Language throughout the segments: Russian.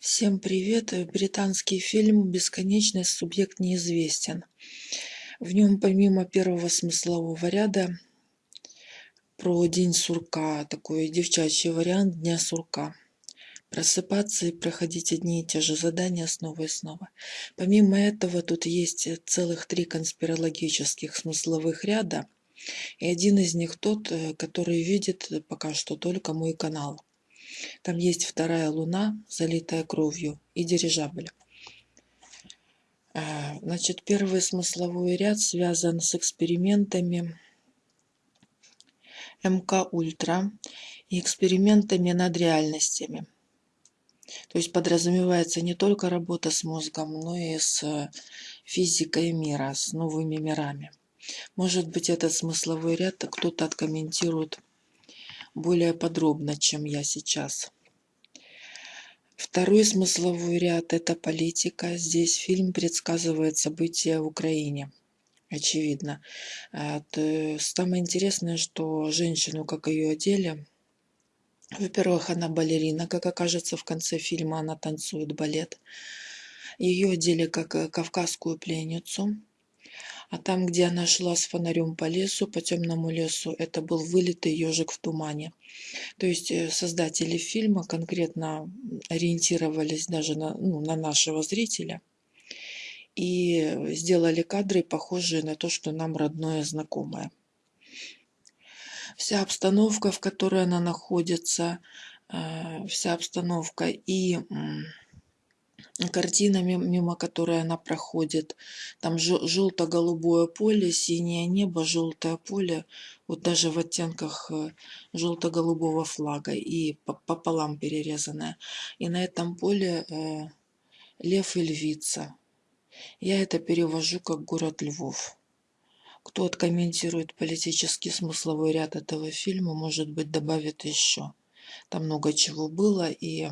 Всем привет! Британский фильм «Бесконечный субъект неизвестен». В нем помимо первого смыслового ряда про день сурка, такой девчачий вариант дня сурка. Просыпаться и проходить одни и те же задания снова и снова. Помимо этого тут есть целых три конспирологических смысловых ряда. И один из них тот, э, который видит пока что только мой канал. Там есть вторая луна, залитая кровью, и дирижабль. А, значит, первый смысловой ряд связан с экспериментами МК Ультра и экспериментами над реальностями. То есть подразумевается не только работа с мозгом, но и с физикой мира, с новыми мирами. Может быть, этот смысловой ряд кто-то откомментирует более подробно, чем я сейчас. Второй смысловой ряд – это политика. Здесь фильм предсказывает события в Украине. Очевидно. А, самое интересное, что женщину, как ее одели, во-первых, она балерина, как окажется в конце фильма, она танцует балет. Ее одели как э, кавказскую пленницу. А там, где она шла с фонарем по лесу, по темному лесу, это был вылитый ежик в тумане. То есть э, создатели фильма конкретно ориентировались даже на, ну, на нашего зрителя и сделали кадры, похожие на то, что нам родное знакомое. Вся обстановка, в которой она находится, э, вся обстановка и картина, мимо которой она проходит. Там желто-голубое поле, синее небо, желтое поле, вот даже в оттенках э, желто-голубого флага и пополам перерезанное. И на этом поле э, лев и львица. Я это перевожу как город Львов. Кто откомментирует политический смысловой ряд этого фильма, может быть, добавит еще. Там много чего было, и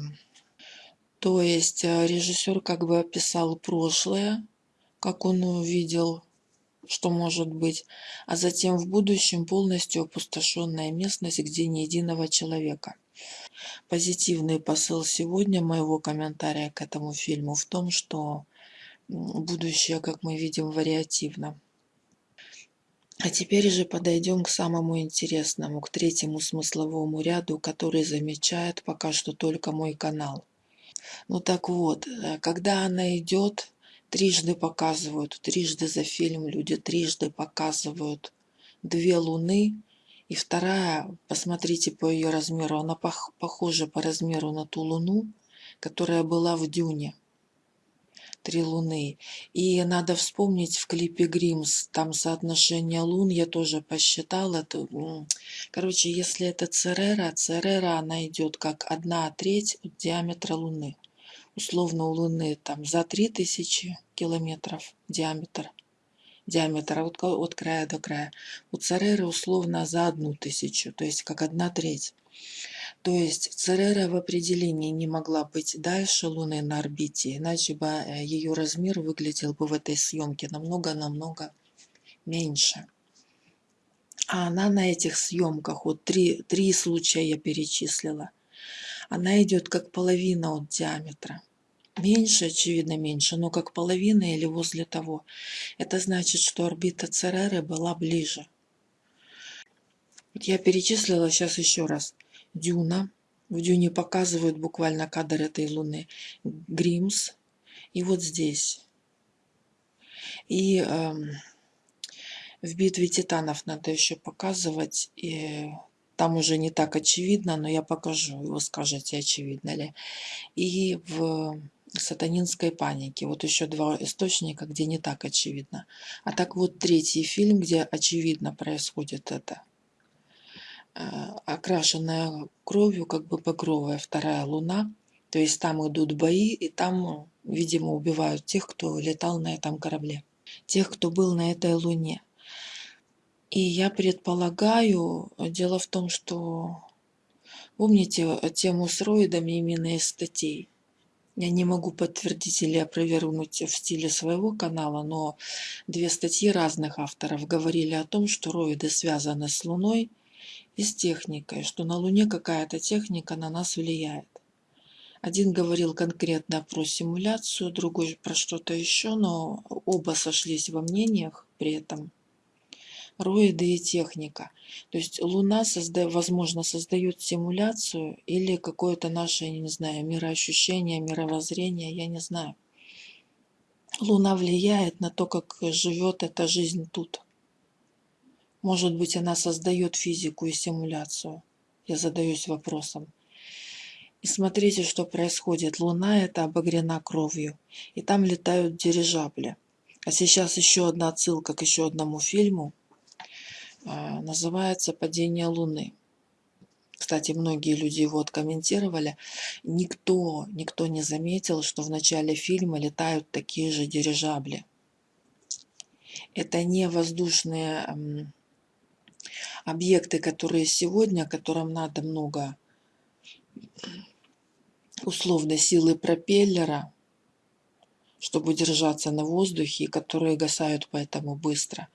то есть э, режиссер как бы описал прошлое, как он увидел, что может быть, а затем в будущем полностью опустошенная местность, где ни единого человека. Позитивный посыл сегодня моего комментария к этому фильму в том, что будущее, как мы видим, вариативно. А теперь же подойдем к самому интересному, к третьему смысловому ряду, который замечает пока что только мой канал. Ну так вот, э, когда она идет, трижды показывают, трижды за фильм люди трижды показывают две луны, и вторая, посмотрите по ее размеру, она пох похожа по размеру на ту луну, которая была в Дюне. Три луны. И надо вспомнить в клипе Гримс, там соотношение лун, я тоже посчитала. То, короче, если это Церера, Церера она идет как одна треть от диаметра Луны условно у Луны там за 3000 километров диаметр, диаметр от, от края до края. У Цереры условно за одну тысячу, то есть как одна треть. То есть Церера в определении не могла быть дальше Луны на орбите, иначе бы э, ее размер выглядел бы в этой съемке намного-намного меньше. А она на этих съемках, вот три, три случая я перечислила, она идет как половина от диаметра. Меньше, очевидно, меньше, но как половина или возле того. Это значит, что орбита Цереры была ближе. Я перечислила сейчас еще раз. Дюна. В Дюне показывают буквально кадр этой Луны. Гримс. И вот здесь. И э, в битве титанов надо еще показывать. И там уже не так очевидно, но я покажу. Вы скажете, очевидно ли. И в сатанинской паники. Вот еще два источника, где не так очевидно. А так вот третий фильм, где очевидно происходит это. Э, окрашенная кровью, как бы багровая вторая луна. То есть там идут бои, и там, видимо, убивают тех, кто летал на этом корабле. Тех, кто был на этой луне. И я предполагаю, дело в том, что помните тему с роидами именно из статей. Я не могу подтвердить или опровергнуть в стиле своего канала, но две статьи разных авторов говорили о том, что роиды связаны с Луной и с техникой, что на Луне какая-то техника на нас влияет. Один говорил конкретно про симуляцию, другой про что-то еще, но оба сошлись во мнениях при этом. Роиды и техника. То есть Луна, созда... возможно, создает симуляцию или какое-то наше, я не знаю, мироощущение, мировоззрение, я не знаю. Луна влияет на то, как живет эта жизнь тут. Может быть, она создает физику и симуляцию. Я задаюсь вопросом. И смотрите, что происходит. Луна это обогрена кровью. И там летают дирижабли. А сейчас еще одна отсылка к еще одному фильму. А, называется «Падение Луны». Кстати, многие люди его откомментировали. Никто, никто не заметил, что в начале фильма летают такие же дирижабли. Это не воздушные объекты, которые сегодня, которым надо много условной силы пропеллера, чтобы держаться на воздухе, которые гасают поэтому быстро.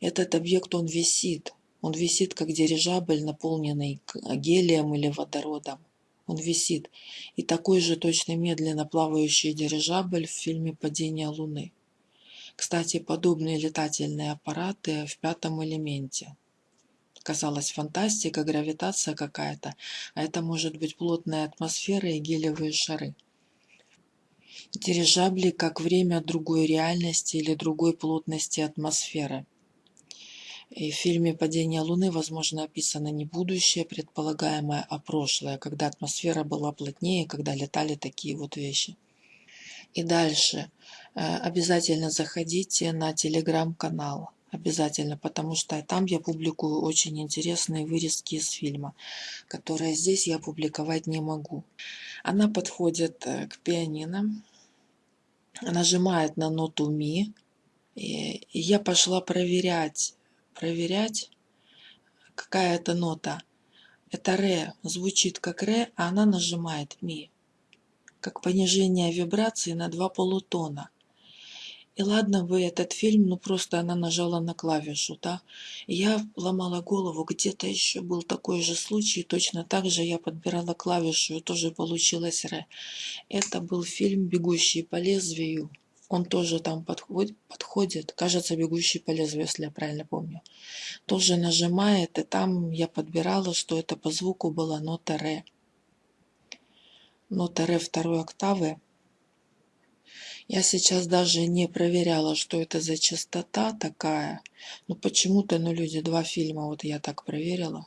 Этот объект, он висит. Он висит, как дирижабль, наполненный гелием или водородом. Он висит. И такой же точно медленно плавающий дирижабль в фильме «Падение Луны». Кстати, подобные летательные аппараты в пятом элементе казалось фантастика, гравитация какая-то, а это может быть плотная атмосфера и гелевые шары. Дирижабли как время другой реальности или другой плотности атмосферы. И в фильме «Падение Луны», возможно, описано не будущее предполагаемое, а прошлое, когда атмосфера была плотнее, когда летали такие вот вещи. И дальше. Э, обязательно заходите на телеграм-канал обязательно, потому что там я публикую очень интересные вырезки из фильма, которые здесь я публиковать не могу. Она подходит э, к пианино, нажимает на ноту ми, и я пошла проверять, проверять, какая это нота. Это ре, звучит как ре, а она нажимает ми, как понижение вибрации на два полутона. И ладно бы этот фильм, ну просто она нажала на клавишу, да. я ломала голову, где-то еще был такой же случай, точно так же я подбирала клавишу, и тоже получилось ре. Это был фильм «Бегущий по лезвию». Он тоже там подходит, подходит, кажется, «Бегущий по лезвию», если я правильно помню. Тоже нажимает, и там я подбирала, что это по звуку была нота ре. Нота ре второй октавы я сейчас даже не проверяла, что это за частота такая. Но почему-то, ну, люди, два фильма, вот я так проверила.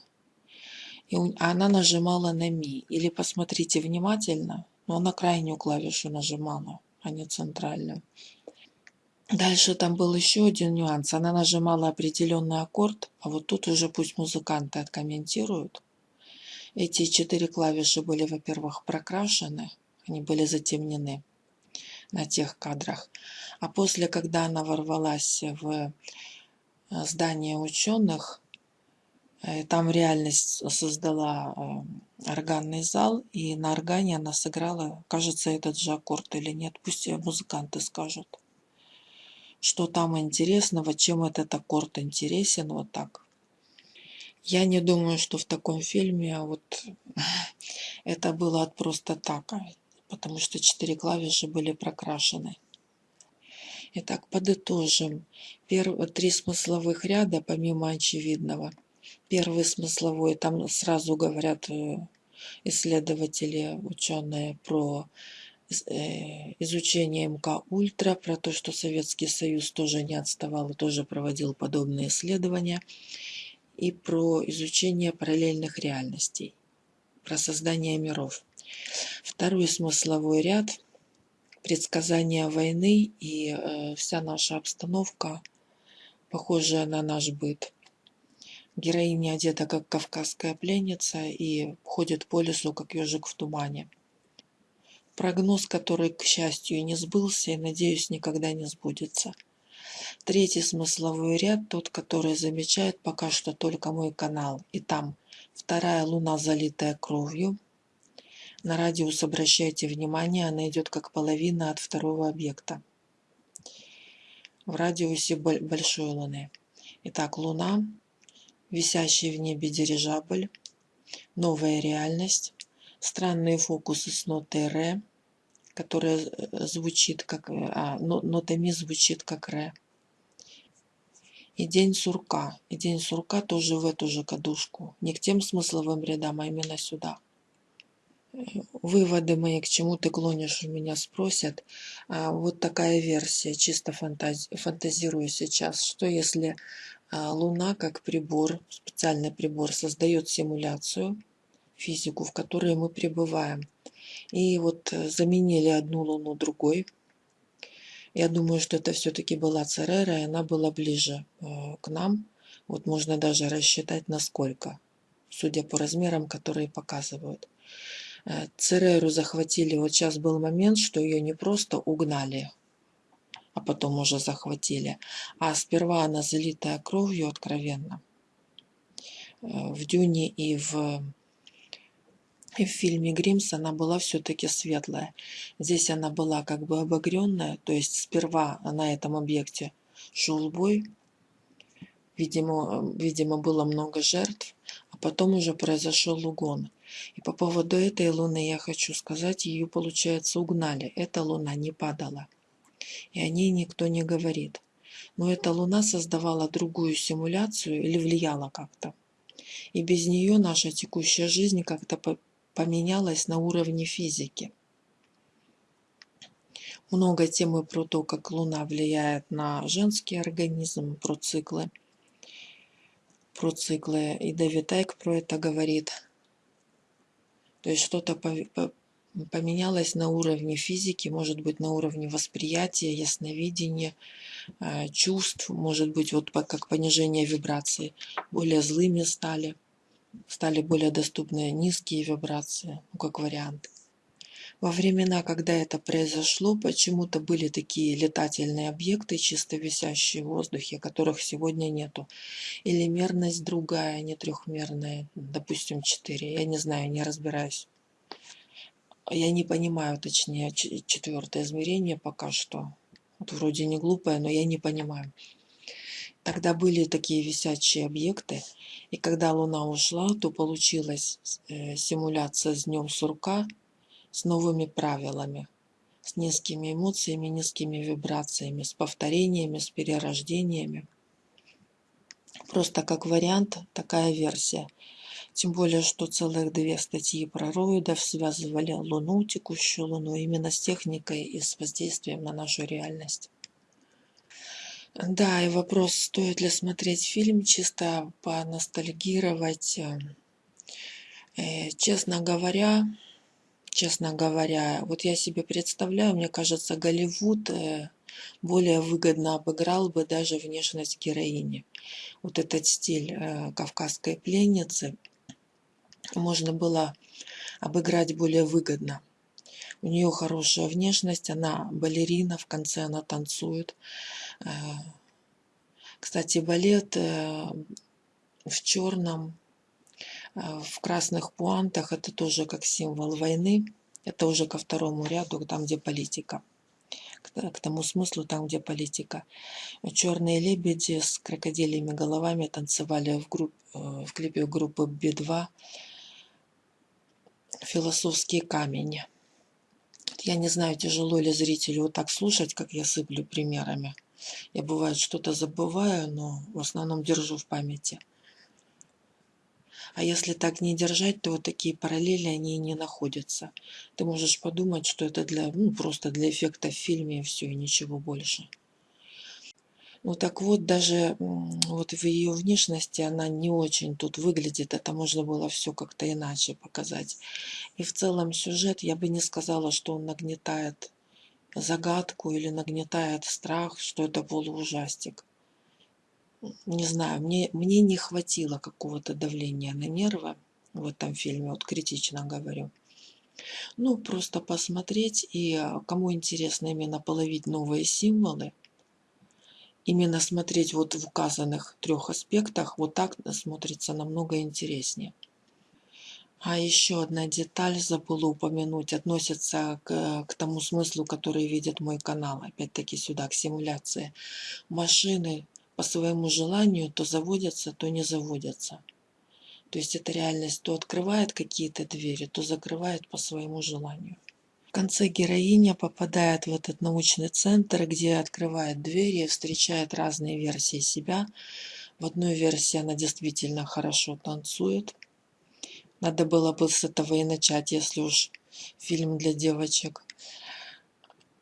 И она нажимала на ми. Или посмотрите внимательно, но она крайнюю клавишу нажимала, а не центральную. Дальше там был еще один нюанс. Она нажимала определенный аккорд, а вот тут уже пусть музыканты откомментируют. Эти четыре клавиши были, во-первых, прокрашены, они были затемнены на тех кадрах. А после, когда она ворвалась в э, здание ученых, э, там реальность создала э, органный зал, и на органе она сыграла, кажется, этот же аккорд или нет, пусть музыканты скажут, что там интересного, чем этот аккорд интересен, вот так. Я не думаю, что в таком фильме вот это было от просто так потому что четыре клавиши были прокрашены. Итак, подытожим. Первые три смысловых ряда, помимо очевидного. Первый смысловой, там сразу говорят э, исследователи, ученые про э, изучение МК Ультра, про то, что Советский Союз тоже не отставал и тоже проводил подобные исследования, и про изучение параллельных реальностей, про создание миров. Второй смысловой ряд – предсказания войны и э, вся наша обстановка, похожая на наш быт. Героиня одета как кавказская пленница и ходит по лесу, как ежик в тумане. Прогноз, который, к счастью, не сбылся и, надеюсь, никогда не сбудется. Третий смысловой ряд, тот, который замечает пока что только мой канал. И там вторая луна, залитая кровью – на радиус обращайте внимание, она идет как половина от второго объекта в радиусе большой Луны. Итак, Луна, висящий в небе дирижабль, новая реальность, странные фокусы с нотой ре, которая э, звучит как, э, а, нота звучит как ре. И день сурка. И день сурка тоже в эту же кадушку. Не к тем смысловым рядам, а именно сюда. Выводы мои, к чему ты клонишь, у меня спросят. А, вот такая версия, чисто фантази фантазирую сейчас. Что если а, Луна как прибор, специальный прибор, создает симуляцию, физику, в которой мы пребываем. И вот э, заменили одну Луну другой – я думаю, что это все-таки была Церера, и она была ближе э, к нам. Вот можно даже рассчитать, насколько, судя по размерам, которые показывают. Э, Цереру захватили, вот сейчас был момент, что ее не просто угнали, а потом уже захватили, а сперва она залитая кровью откровенно. Э, в Дюне и в и в фильме «Гримс» она была все-таки светлая. Здесь она была как бы обогренная, то есть сперва на этом объекте шел бой. Видимо, видимо, было много жертв, а потом уже произошел угон. И по поводу этой луны я хочу сказать, ее, получается, угнали. Эта луна не падала. И о ней никто не говорит. Но эта луна создавала другую симуляцию или влияла как-то. И без нее наша текущая жизнь как-то поменялось на уровне физики. Много темы про то, как Луна влияет на женский организм, про циклы. Про циклы. И Дэвид Айк про это говорит. То есть что-то поменялось на уровне физики, может быть на уровне восприятия, ясновидения, э, чувств, может быть вот как понижение вибраций, более злыми стали стали более доступны низкие вибрации, ну, как вариант. Во времена, когда это произошло, почему-то были такие летательные объекты, чисто висящие в воздухе, которых сегодня нету. Или мерность другая, не трехмерная, допустим, 4. Я не знаю, не разбираюсь. Я не понимаю, точнее, четвертое измерение пока что. Вот вроде не глупое, но я не понимаю. Тогда были такие висячие объекты, и когда Луна ушла, то получилась э, симуляция с днем сурка с новыми правилами, с низкими эмоциями, низкими вибрациями, с повторениями, с перерождениями. Просто как вариант такая версия. Тем более, что целых две статьи про роидов связывали Луну, текущую Луну, именно с техникой и с воздействием на нашу реальность. Да, и вопрос, стоит ли смотреть фильм, чисто поностальгировать. Э, честно говоря, честно говоря, вот я себе представляю, мне кажется, Голливуд э, более выгодно обыграл бы даже внешность героини. Вот этот стиль кавказской пленницы можно было обыграть более выгодно. У нее хорошая внешность, она балерина, в конце она танцует. Э, кстати, балет э, в черном, э, в красных пуантах, это тоже как символ войны. Это уже ко второму ряду, там, где политика. К тому смыслу, там, где политика. Черные лебеди с крокодилями головами танцевали в, групп, в клипе группы Би-2 «Философский камень». Я не знаю, тяжело ли зрителю вот так слушать, как я сыплю примерами. Я бывает что-то забываю, но в основном держу в памяти. А если так не держать, то вот такие параллели, они не находятся. Ты можешь подумать, что это для, ну, просто для эффекта в фильме и все, и ничего больше. Ну так вот, даже вот в ее внешности она не очень тут выглядит. Это можно было все как-то иначе показать. И в целом сюжет, я бы не сказала, что он нагнетает загадку или нагнетает страх, что это полуужастик. Не знаю, мне, мне не хватило какого-то давления на нервы в этом фильме, вот критично говорю. Ну, просто посмотреть, и а, кому интересно именно половить новые символы, именно смотреть вот в указанных трех аспектах, вот так смотрится намного интереснее. А еще одна деталь забыла упомянуть, относится к, к тому смыслу, который видит мой канал, опять-таки сюда, к симуляции. Машины по своему желанию то заводятся, то не заводятся. То есть эта реальность то открывает какие-то двери, то закрывает по своему желанию. В конце героиня попадает в этот научный центр, где открывает двери и встречает разные версии себя. В одной версии она действительно хорошо танцует. Надо было бы с этого и начать, если уж фильм для девочек.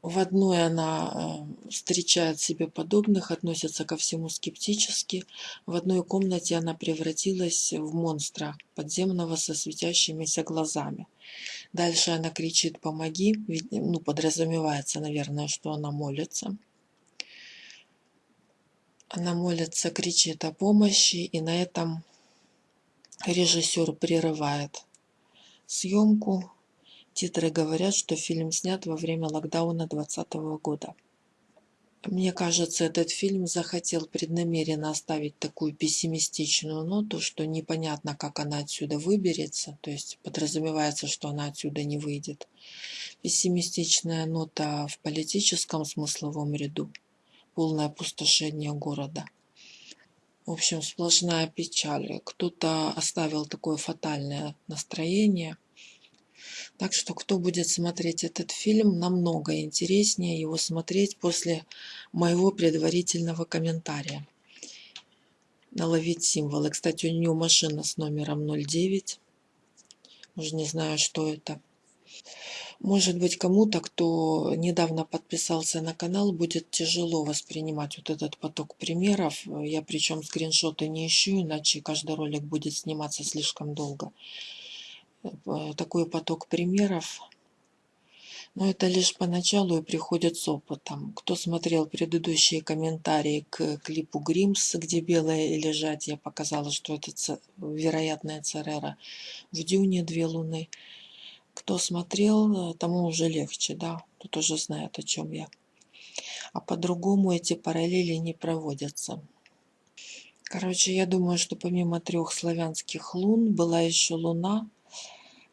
В одной она э, встречает себе подобных, относится ко всему скептически. В одной комнате она превратилась в монстра подземного со светящимися глазами. Дальше она кричит «помоги», ну, подразумевается, наверное, что она молится. Она молится, кричит о помощи, и на этом режиссер прерывает съемку. Титры говорят, что фильм снят во время локдауна 2020 года. Мне кажется, этот фильм захотел преднамеренно оставить такую пессимистичную ноту, что непонятно, как она отсюда выберется, то есть подразумевается, что она отсюда не выйдет. Пессимистичная нота в политическом смысловом ряду, полное опустошение города. В общем, сплошная печаль. Кто-то оставил такое фатальное настроение – так что кто будет смотреть этот фильм, намного интереснее его смотреть после моего предварительного комментария. Наловить символы. Кстати, у нее машина с номером 09. Уже не знаю, что это. Может быть, кому-то, кто недавно подписался на канал, будет тяжело воспринимать вот этот поток примеров. Я причем скриншоты не ищу, иначе каждый ролик будет сниматься слишком долго. Э, такой поток примеров. Но это лишь поначалу и приходит с опытом. Кто смотрел предыдущие комментарии к клипу Гримс, где белое лежать, я показала, что это вероятная Церера. В Дюне две луны. Кто смотрел, тому уже легче, да, тут уже знает, о чем я. А по-другому эти параллели не проводятся. Короче, я думаю, что помимо трех славянских лун была еще луна,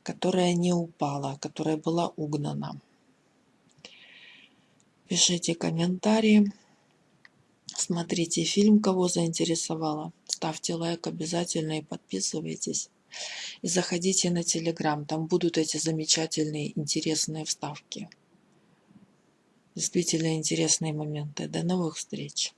которая не упала, которая была угнана. Пишите комментарии. Смотрите фильм, кого заинтересовало. Ставьте лайк обязательно и подписывайтесь. И заходите на Телеграм, там будут эти замечательные, интересные вставки. Действительно интересные моменты. До новых встреч!